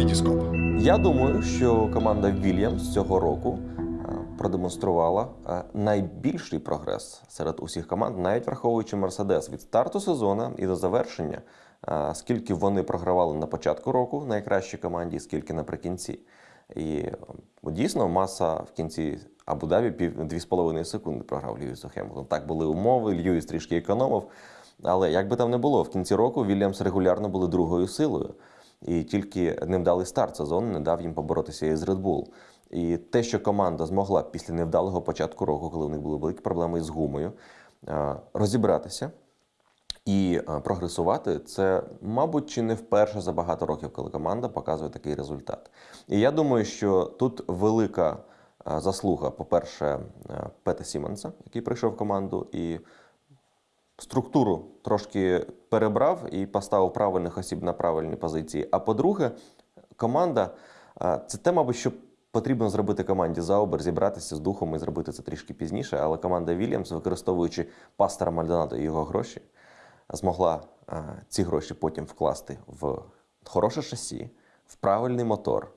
Вітіскоп. Я думаю, що команда Вільямс цього року е, продемонструвала е, найбільший прогрес серед усіх команд, навіть враховуючи Мерседес від старту сезону і до завершення, е, скільки вони програвали на початку року найкращій команді, скільки наприкінці. І дійсно маса в кінці Абу-Дабі з половиною секунди програв Льюісу Хемілтон. Так були умови, Льюіс трішки економив. Але як би там не було, в кінці року Вільямс регулярно були другою силою. І тільки невдалий старт сезону не дав їм поборотися із Red Bull. І те, що команда змогла після невдалого початку року, коли у них були великі проблеми із гумою, е, розібратися і е, прогресувати, це, мабуть, чи не вперше за багато років, коли команда показує такий результат. І я думаю, що тут велика е, заслуга, по-перше, Пета Сімонса, який прийшов в команду і структуру трошки перебрав і поставив правильних осіб на правильні позиції. А по-друге, команда е, це те, мабуть, що потрібно зробити команді Заубер, зібратися з духом і зробити це трішки пізніше. Але команда Вільямс, використовуючи пастора Мальдонадо і його гроші, змогла е, ці гроші потім вкласти в хороше шасі, в правильний мотор.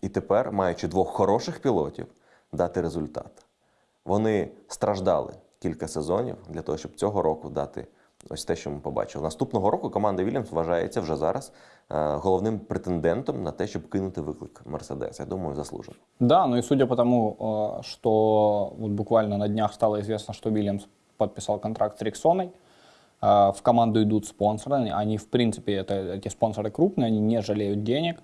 І тепер, маючи двох хороших пілотів, дати результат. Вони страждали кілька сезонів для того, щоб цього року дати ось те, що ми побачили. Наступного року команда Вільямс вважається вже зараз е, головним претендентом на те, щоб кинути виклик Мерседес. Я думаю, заслужено. Да, ну и судя по тому, э, что вот буквально на днях стало известно, что Вильямс подписал контракт с Риксоной, э, в команду идут спонсоры, они в принципе, это, эти спонсоры крупные, они не жалеют денег,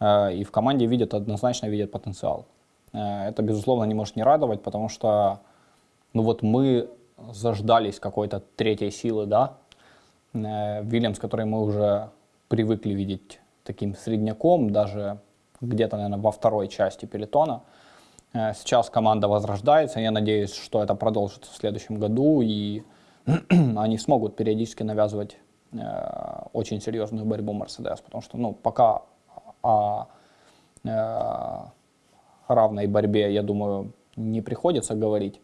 э, и в команде видят, однозначно видят потенциал. Э, Это, безусловно, не может не радовать, потому что, ну вот мы заждались какой-то третьей силы, да, Э, Вильямс, который мы уже привыкли видеть таким средняком, даже где-то, наверное, во второй части пелетона. Э, Сейчас команда возрождается, я надеюсь, что это продолжится в следующем году, и они смогут периодически навязывать э, очень серьезную борьбу Мерседес, потому что, ну, пока о равной борьбе, я думаю, не приходится говорить,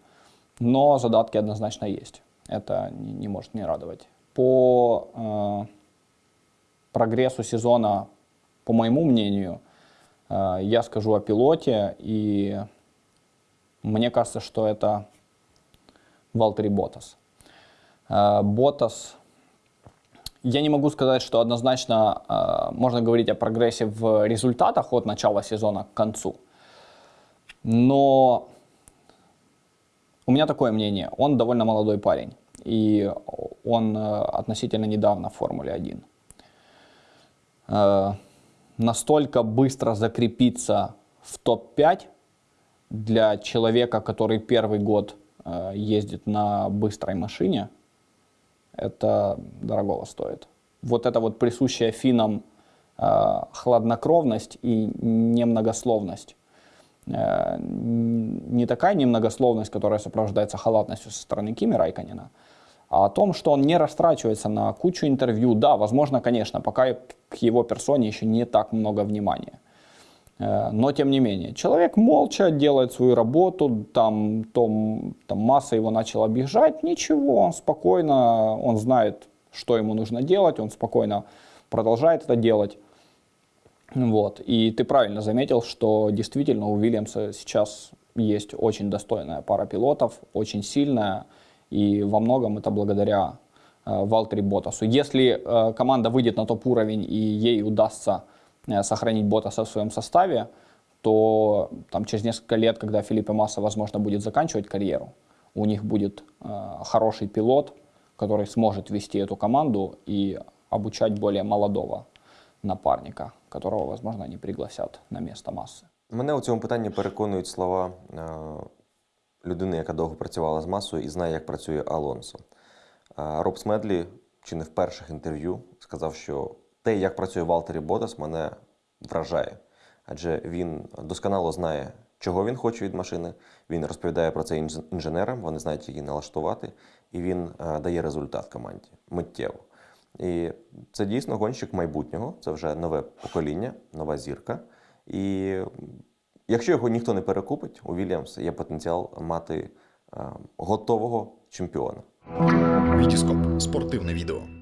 но задатки однозначно есть. Это не, не может не радовать. По э, прогрессу сезона, по моему мнению, э, я скажу о пилоте, и мне кажется, что это Валтери Ботас. Э, Ботас, я не могу сказать, что однозначно э, можно говорить о прогрессе в результатах от начала сезона к концу, но у меня такое мнение. Он довольно молодой парень. И он э, относительно недавно в Формуле 1. Э, Настолько быстро закрепиться в топ-5 для человека, который первый год э, ездит на быстрой машине, это дорогого стоит. Вот это вот присущая финам хладнокровность и немногословность не такая немногословность, которая сопровождается халатностью со стороны Кими Райканина, а о том, что он не растрачивается на кучу интервью. Да, возможно, конечно, пока к его персоне еще не так много внимания. Э, Но тем не менее, человек молча делает свою работу, там, том, там масса его начала объезжать, ничего, он спокойно, он знает, что ему нужно делать, он спокойно продолжает это делать. Вот. И ты правильно заметил, что действительно у Уильямса сейчас есть очень достойная пара пилотов, очень сильная, и во многом это благодаря э, Валтери Ботасу. Если э, команда выйдет на топ-уровень и ей удастся э, сохранить Ботаса в своем составе, то там, через несколько лет, когда Филиппе Масса, возможно, будет заканчивать карьеру, у них будет э, хороший пилот, который сможет вести эту команду и обучать более молодого напарника, которого, возможно, они пригласят на место массы. Мене у цьому питанні переконують слова е, людини, яка довго працювала з масою і знає, як працює Алонсо. Е, Роб Смедлі, чи не в перших інтерв'ю, сказав, що те, як працює Валтері Ботас, мене вражає. Адже він досконало знає, чого він хоче від машини. Він розповідає про це інженерам, вони знають, як її налаштувати, і він е, дає результат команді миттєво. І це дійсно гонщик майбутнього, це вже нове покоління, нова зірка. І якщо його ніхто не перекупить, у Вільямс є потенціал мати е, готового чемпіона. Вітіскоп. Спортивне відео.